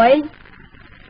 boys